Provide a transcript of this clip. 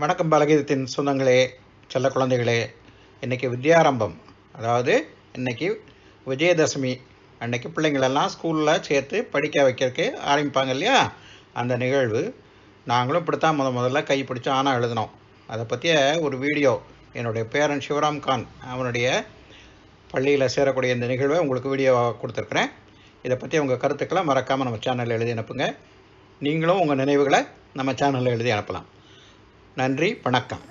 வணக்கம் பலகீதத்தின் சொந்தங்களே செல்ல குழந்தைகளே. இன்றைக்கி வித்யாரம்பம். அதாவது இன்றைக்கி விஜயதசமி. அன்னைக்கு பிள்ளைங்களெல்லாம் ஸ்கூலில் சேர்த்து படிக்க வைக்கிறதுக்கு ஆரம்பிப்பாங்க இல்லையா? அந்த நிகழ்வு. நாங்களும் இப்படித்தான் முத முதல்ல கை பிடிச்சி ஆனால் எழுதினோம். அதை பற்றிய ஒரு வீடியோ. என்னுடைய பேரன் சிவராம் கான் அவனுடைய பள்ளியில் சேரக்கூடிய இந்த நிகழ்வை உங்களுக்கு வீடியோவாக கொடுத்துருக்குறேன். இதை பற்றி உங்கள் கருத்துக்களை மறக்காமல் நம்ம சேனலில் எழுதி அனுப்புங்க. நீங்களும் உங்கள் நினைவுகளை நம்ம சேனலில் எழுதி அனுப்பலாம். நன்றி வணக்கம்.